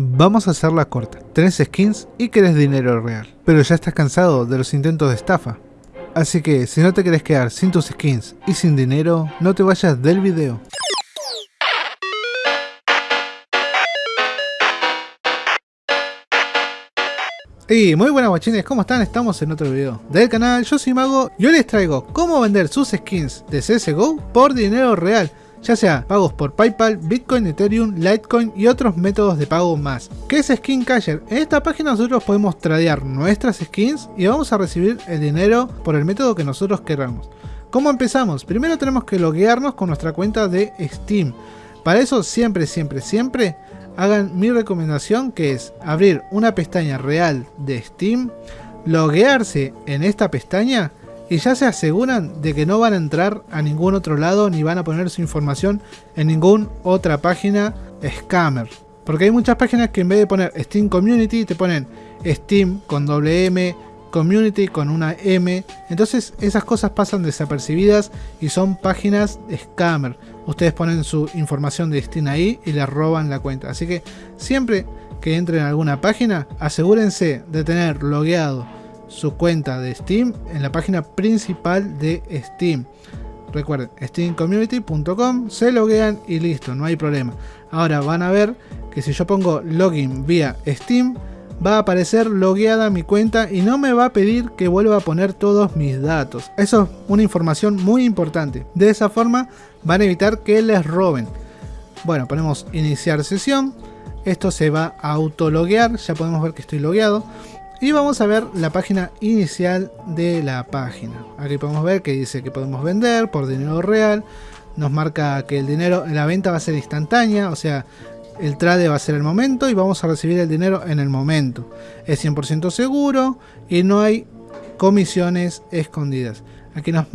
Vamos a hacerla corta. Tenés skins y querés dinero real. Pero ya estás cansado de los intentos de estafa. Así que si no te querés quedar sin tus skins y sin dinero, no te vayas del video. Y muy buenas guachines, ¿cómo están? Estamos en otro video del canal, yo soy Mago y hoy les traigo cómo vender sus skins de CSGO por dinero real ya sea pagos por Paypal, Bitcoin, Ethereum, Litecoin y otros métodos de pago más. ¿Qué es Skin Casher? En esta página nosotros podemos tradear nuestras skins y vamos a recibir el dinero por el método que nosotros queramos. ¿Cómo empezamos? Primero tenemos que loguearnos con nuestra cuenta de Steam. Para eso siempre, siempre, siempre hagan mi recomendación que es abrir una pestaña real de Steam, loguearse en esta pestaña y ya se aseguran de que no van a entrar a ningún otro lado ni van a poner su información en ninguna otra página scammer. Porque hay muchas páginas que en vez de poner Steam Community te ponen Steam con doble M, Community con una M. Entonces esas cosas pasan desapercibidas y son páginas scammer. Ustedes ponen su información de Steam ahí y les roban la cuenta. Así que siempre que entren a alguna página, asegúrense de tener logueado su cuenta de Steam en la página principal de Steam. Recuerden, steamcommunity.com, se loguean y listo, no hay problema. Ahora van a ver que si yo pongo login vía Steam, va a aparecer logueada mi cuenta y no me va a pedir que vuelva a poner todos mis datos. Eso es una información muy importante. De esa forma van a evitar que les roben. Bueno, ponemos iniciar sesión. Esto se va a autologuear, ya podemos ver que estoy logueado. Y vamos a ver la página inicial de la página. Aquí podemos ver que dice que podemos vender por dinero real. Nos marca que el dinero, la venta va a ser instantánea, o sea, el trade va a ser el momento y vamos a recibir el dinero en el momento. Es 100% seguro y no hay comisiones escondidas. Aquí nos,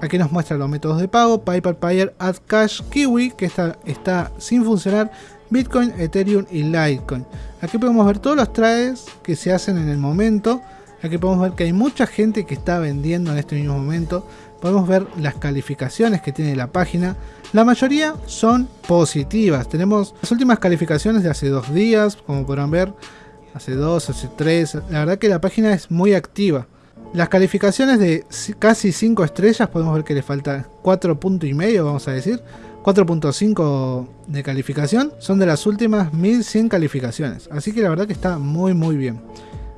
aquí nos muestra los métodos de pago, PayPal, Payer, AdCash, Kiwi, que está, está sin funcionar Bitcoin, Ethereum y Litecoin. Aquí podemos ver todos los trades que se hacen en el momento. Aquí podemos ver que hay mucha gente que está vendiendo en este mismo momento. Podemos ver las calificaciones que tiene la página. La mayoría son positivas. Tenemos las últimas calificaciones de hace dos días, como podrán ver. Hace dos, hace tres. La verdad que la página es muy activa. Las calificaciones de casi 5 estrellas podemos ver que le falta 4 puntos y medio, vamos a decir. 4.5 de calificación son de las últimas 1100 calificaciones. Así que la verdad que está muy muy bien.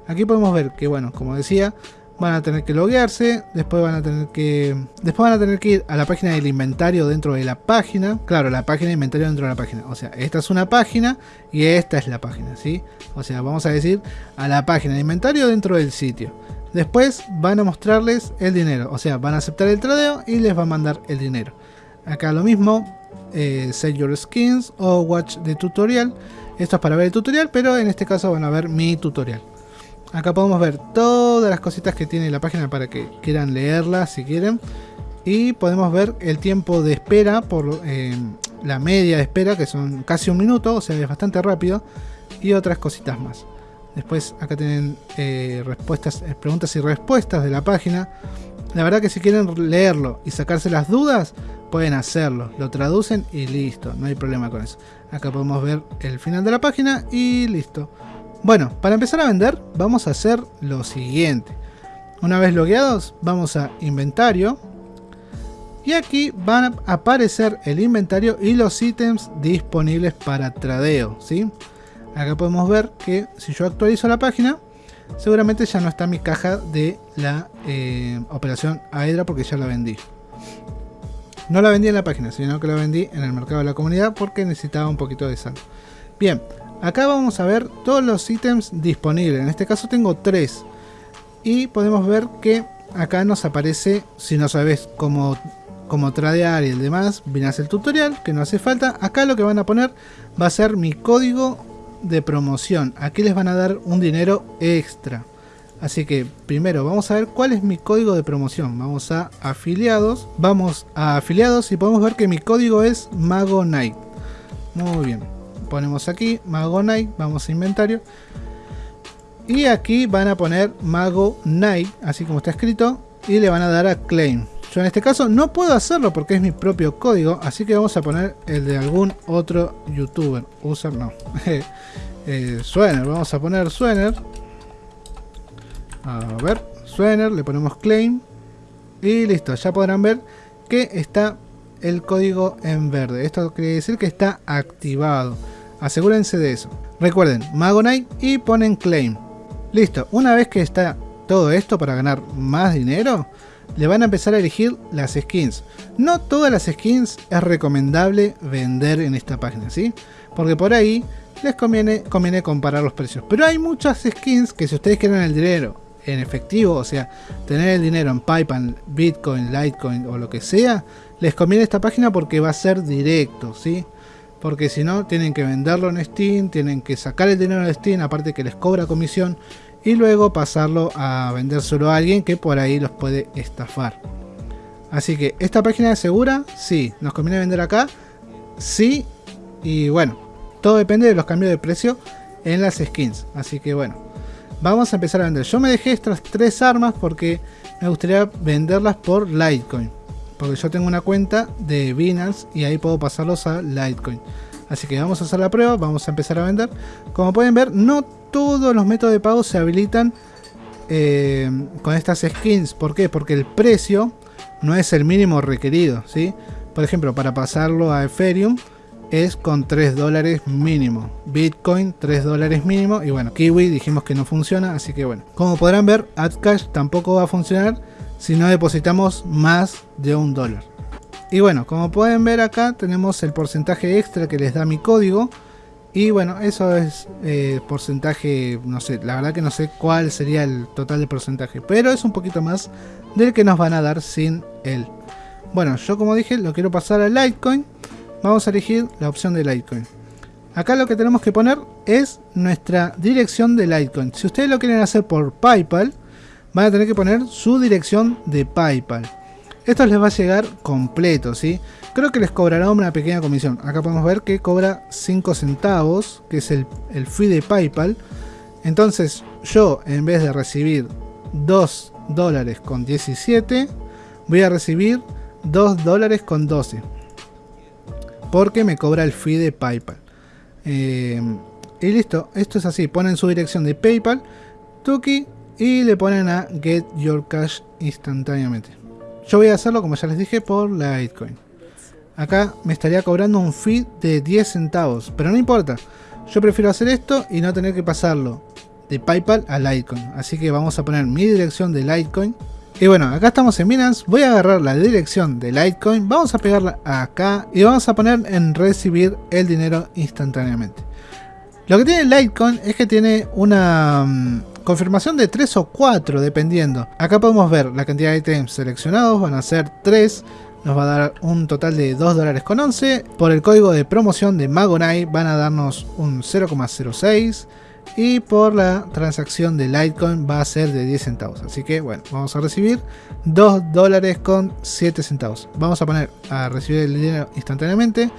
Aquí podemos ver que bueno, como decía, van a tener que loguearse, después van a tener que después van a tener que ir a la página del inventario dentro de la página. Claro, la página de inventario dentro de la página. O sea, esta es una página y esta es la página, ¿sí? O sea, vamos a decir a la página de inventario dentro del sitio. Después van a mostrarles el dinero, o sea, van a aceptar el tradeo y les va a mandar el dinero. Acá lo mismo, eh, Set Your Skins o Watch the Tutorial. Esto es para ver el tutorial, pero en este caso van a ver mi tutorial. Acá podemos ver todas las cositas que tiene la página para que quieran leerla si quieren. Y podemos ver el tiempo de espera por eh, la media de espera, que son casi un minuto, o sea, es bastante rápido. Y otras cositas más. Después acá tienen eh, respuestas, preguntas y respuestas de la página. La verdad que si quieren leerlo y sacarse las dudas, pueden hacerlo. Lo traducen y listo, no hay problema con eso. Acá podemos ver el final de la página y listo. Bueno, para empezar a vender vamos a hacer lo siguiente. Una vez logueados, vamos a inventario. Y aquí van a aparecer el inventario y los ítems disponibles para tradeo. ¿sí? Acá podemos ver que si yo actualizo la página, seguramente ya no está mi caja de la eh, operación Aedra porque ya la vendí. No la vendí en la página, sino que la vendí en el mercado de la comunidad porque necesitaba un poquito de saldo. Bien, acá vamos a ver todos los ítems disponibles. En este caso tengo tres. Y podemos ver que acá nos aparece, si no sabes cómo, cómo tradear y el demás, vienes el tutorial, que no hace falta. Acá lo que van a poner va a ser mi código de promoción. Aquí les van a dar un dinero extra. Así que primero vamos a ver cuál es mi código de promoción. Vamos a afiliados. Vamos a afiliados y podemos ver que mi código es Mago Night. Muy bien. Ponemos aquí Mago Night. Vamos a inventario. Y aquí van a poner Mago Night. Así como está escrito. Y le van a dar a Claim. Yo en este caso no puedo hacerlo porque es mi propio código, así que vamos a poner el de algún otro youtuber. User no. eh, Suener. Vamos a poner Suener. A ver, Suener, le ponemos claim. Y listo, ya podrán ver que está el código en verde. Esto quiere decir que está activado. Asegúrense de eso. Recuerden, Magonite y ponen claim. Listo, una vez que está todo esto para ganar más dinero, le van a empezar a elegir las skins. No todas las skins es recomendable vender en esta página, ¿sí? Porque por ahí les conviene comparar los precios. Pero hay muchas skins que si ustedes quieren el dinero en efectivo, o sea, tener el dinero en PayPal, Bitcoin, Litecoin o lo que sea, les conviene esta página porque va a ser directo, ¿sí? Porque si no, tienen que venderlo en Steam, tienen que sacar el dinero de Steam, aparte que les cobra comisión, y luego pasarlo a vendérselo a alguien que por ahí los puede estafar. Así que, ¿esta página es segura? Sí. ¿Nos conviene vender acá? Sí. Y bueno, todo depende de los cambios de precio en las skins. Así que bueno, vamos a empezar a vender. Yo me dejé estas tres armas porque me gustaría venderlas por Litecoin. Porque yo tengo una cuenta de Binance y ahí puedo pasarlos a Litecoin. Así que vamos a hacer la prueba, vamos a empezar a vender. Como pueden ver, no todos los métodos de pago se habilitan eh, con estas skins. ¿Por qué? Porque el precio no es el mínimo requerido. ¿sí? Por ejemplo, para pasarlo a Ethereum es con 3 dólares mínimo. Bitcoin 3 dólares mínimo. Y bueno, Kiwi dijimos que no funciona. Así que bueno, como podrán ver, AdCash tampoco va a funcionar si no depositamos más de un dólar. Y bueno, como pueden ver acá tenemos el porcentaje extra que les da mi código. Y bueno, eso es eh, porcentaje, no sé, la verdad que no sé cuál sería el total de porcentaje. Pero es un poquito más del que nos van a dar sin él. Bueno, yo como dije, lo quiero pasar a Litecoin. Vamos a elegir la opción de Litecoin. Acá lo que tenemos que poner es nuestra dirección de Litecoin. Si ustedes lo quieren hacer por PayPal, van a tener que poner su dirección de PayPal. Esto les va a llegar completo, ¿sí? Creo que les cobrará una pequeña comisión. Acá podemos ver que cobra 5 centavos, que es el, el fee de PayPal. Entonces yo, en vez de recibir 2 dólares con 17, voy a recibir 2 dólares con 12. Porque me cobra el fee de PayPal. Eh, y listo, esto es así. Ponen su dirección de PayPal, Tuki, y le ponen a Get Your Cash instantáneamente. Yo voy a hacerlo, como ya les dije, por Litecoin. Acá me estaría cobrando un fee de 10 centavos, pero no importa. Yo prefiero hacer esto y no tener que pasarlo de PayPal a Litecoin. Así que vamos a poner mi dirección de Litecoin. Y bueno, acá estamos en Binance. Voy a agarrar la dirección de Litecoin. Vamos a pegarla acá y vamos a poner en recibir el dinero instantáneamente. Lo que tiene Litecoin es que tiene una mm, confirmación de 3 o 4 dependiendo. Acá podemos ver la cantidad de ítems seleccionados, van a ser 3. Nos va a dar un total de 2 dólares con 11. Por el código de promoción de Magonite van a darnos un 0,06. Y por la transacción de Litecoin va a ser de 10 centavos. Así que bueno, vamos a recibir 2 dólares con 7 centavos. Vamos a poner a recibir el dinero instantáneamente.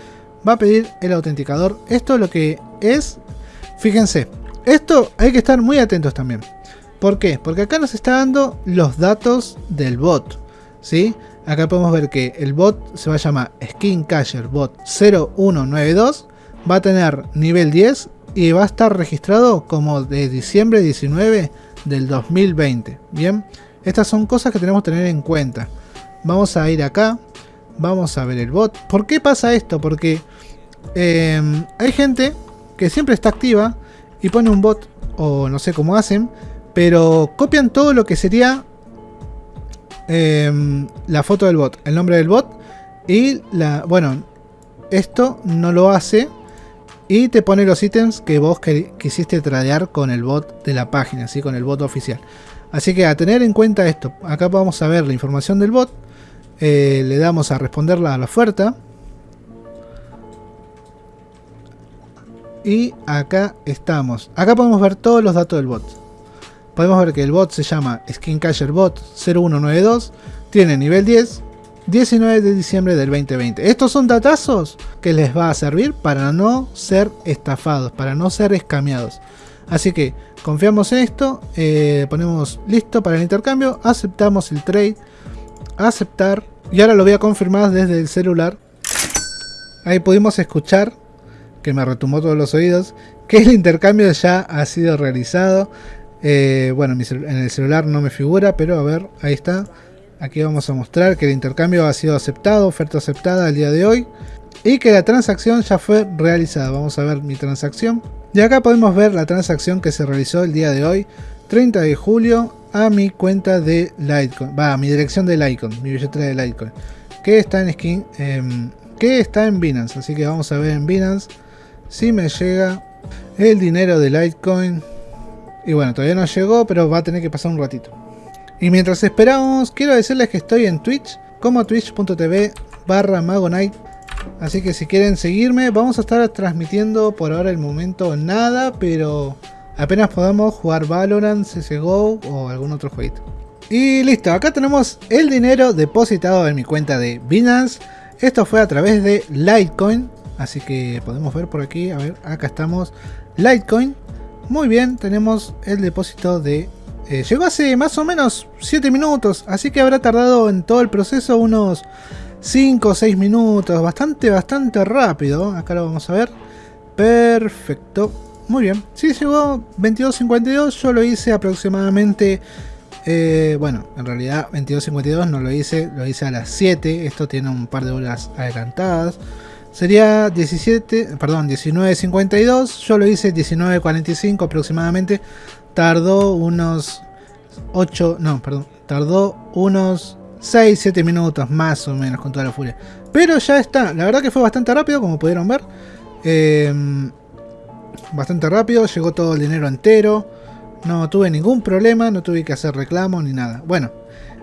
Va a pedir el autenticador. Esto lo que es, fíjense, esto hay que estar muy atentos también. ¿Por qué? Porque acá nos está dando los datos del bot. ¿sí? Acá podemos ver que el bot se va a llamar Skin Casher Bot 0192. Va a tener nivel 10 y va a estar registrado como de diciembre 19 del 2020. Bien, estas son cosas que tenemos que tener en cuenta. Vamos a ir acá, vamos a ver el bot. ¿Por qué pasa esto? Porque eh, hay gente que siempre está activa y pone un bot, o no sé cómo hacen, pero copian todo lo que sería em, la foto del bot, el nombre del bot, y la, bueno, esto no lo hace y te pone los ítems que vos quisiste tradear con el bot de la página, ¿sí? con el bot oficial. Así que a tener en cuenta esto, acá vamos a ver la información del bot, eh, le damos a responderla a la oferta, Y acá estamos. Acá podemos ver todos los datos del bot. Podemos ver que el bot se llama SkinCasher Bot 0192. Tiene nivel 10. 19 de diciembre del 2020. Estos son datazos que les va a servir para no ser estafados, para no ser escameados. Así que confiamos en esto, eh, ponemos listo para el intercambio, aceptamos el trade, aceptar y ahora lo voy a confirmar desde el celular. Ahí pudimos escuchar que me retumbó todos los oídos, que el intercambio ya ha sido realizado. Eh, bueno, en el celular no me figura, pero a ver, ahí está. Aquí vamos a mostrar que el intercambio ha sido aceptado, oferta aceptada el día de hoy. Y que la transacción ya fue realizada. Vamos a ver mi transacción. Y acá podemos ver la transacción que se realizó el día de hoy, 30 de julio, a mi cuenta de Litecoin. Va, a mi dirección de Litecoin, mi billetera de Litecoin. Que está en skin, em, que está en Binance. Así que vamos a ver en Binance si me llega el dinero de Litecoin. Y bueno, todavía no llegó, pero va a tener que pasar un ratito. Y mientras esperamos, quiero decirles que estoy en Twitch, como twitch.tv barra magonite. Así que si quieren seguirme, vamos a estar transmitiendo por ahora el momento nada, pero apenas podamos jugar Valorant, CSGO o algún otro jueguito. Y listo, acá tenemos el dinero depositado en mi cuenta de Binance. Esto fue a través de Litecoin, así que podemos ver por aquí, a ver, acá estamos, Litecoin. Muy bien, tenemos el depósito de eh, llegó hace más o menos 7 minutos, así que habrá tardado en todo el proceso unos 5 o 6 minutos, bastante, bastante rápido. Acá lo vamos a ver. Perfecto. Muy bien. Sí, llegó 22.52, yo lo hice aproximadamente... Eh, bueno, en realidad 22.52 no lo hice, lo hice a las 7, esto tiene un par de horas adelantadas. Sería 17, perdón, 19.52, yo lo hice 19.45 aproximadamente, tardó unos 8, no, perdón, tardó unos 6, 7 minutos más o menos con toda la furia. Pero ya está, la verdad que fue bastante rápido, como pudieron ver. Em, bastante rápido, llegó todo el dinero entero. No tuve ningún problema, no tuve que hacer reclamo ni nada. Bueno,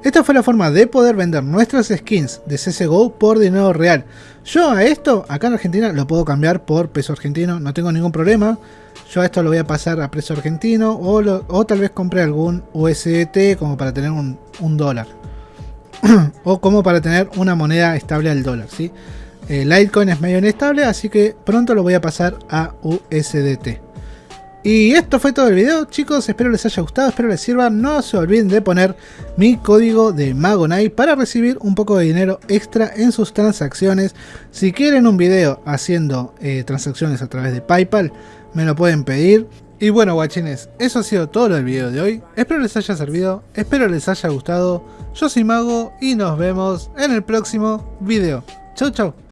esta fue la forma de poder vender nuestras skins de CSGO por dinero real. Yo a esto, acá en Argentina, lo puedo cambiar por peso argentino, no tengo ningún problema. Yo a esto lo voy a pasar a precio argentino o, tal vez compre algún USDT como para tener un, dólar. o como para tener una moneda estable al dólar, ¿sí? El Litecoin es medio inestable, así que pronto lo voy a pasar a USDT. Y esto fue todo el video, chicos. Espero les haya gustado, espero les sirva. No se olviden de poner mi código de Magonite para recibir un poco de dinero extra en sus transacciones. Si quieren un video haciendo eh, transacciones a través de Paypal, me lo pueden pedir. Y bueno, guachines, eso ha sido todo el video de hoy. Espero les haya servido, espero les haya gustado. Yo soy Mago y nos vemos en el próximo video. Chau, chau.